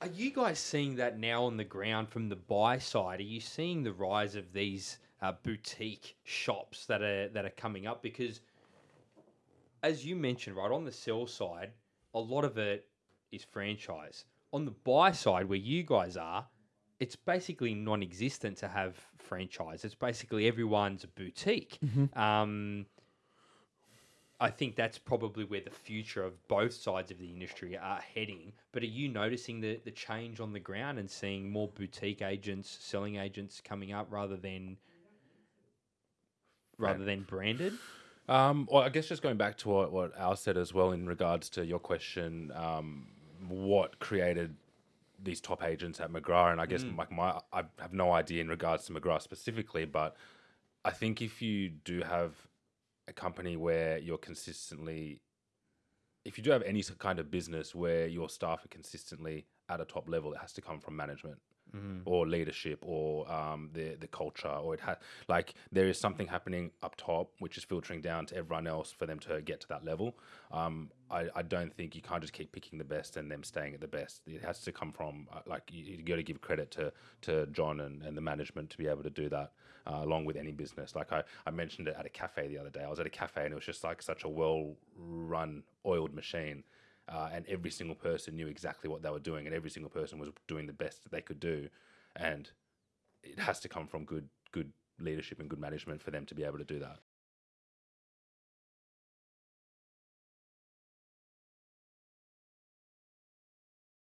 Are you guys seeing that now on the ground from the buy side? Are you seeing the rise of these uh, boutique shops that are that are coming up? Because, as you mentioned, right on the sell side, a lot of it is franchise. On the buy side, where you guys are, it's basically non-existent to have franchise. It's basically everyone's a boutique. Um, I think that's probably where the future of both sides of the industry are heading. But are you noticing the, the change on the ground and seeing more boutique agents, selling agents coming up rather than rather than branded? Um, well, I guess just going back to what, what Al said as well in regards to your question, um, what created these top agents at McGrath, and I guess like my, I have no idea in regards to McGrath specifically, but I think if you do have a company where you're consistently, if you do have any kind of business where your staff are consistently at a top level, it has to come from management or leadership or um, the the culture, or it has like there is something happening up top which is filtering down to everyone else for them to get to that level. Um, I, I don't think you can't just keep picking the best and them staying at the best. It has to come from uh, like you, you got to give credit to to John and, and the management to be able to do that uh, along with any business. Like I, I mentioned it at a cafe the other day. I was at a cafe and it was just like such a well run oiled machine uh, and every single person knew exactly what they were doing, and every single person was doing the best that they could do, and it has to come from good good leadership and good management for them to be able to do that.